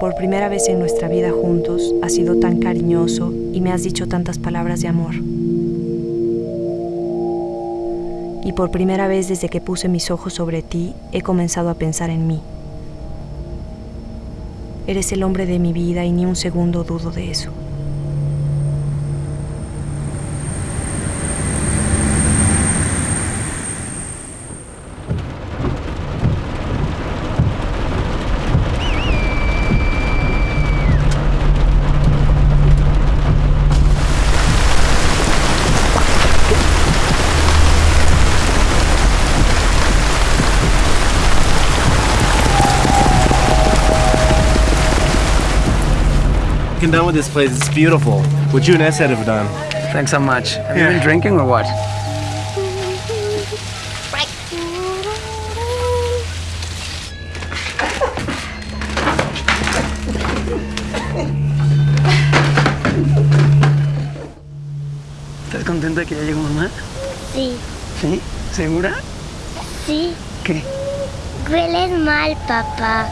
Por primera vez en nuestra vida juntos, has sido tan cariñoso y me has dicho tantas palabras de amor. Y por primera vez desde que puse mis ojos sobre ti, he comenzado a pensar en mí. Eres el hombre de mi vida y ni un segundo dudo de eso. Walking down with this place, it's beautiful. What you and Ed have done. Thanks so much. Have Yeah. you been drinking or what? ¿Estás contenta que ya llegó mamá? Sí, ¿Sí? ¿Segura? sí. ¿Qué? Hueles mal, papá.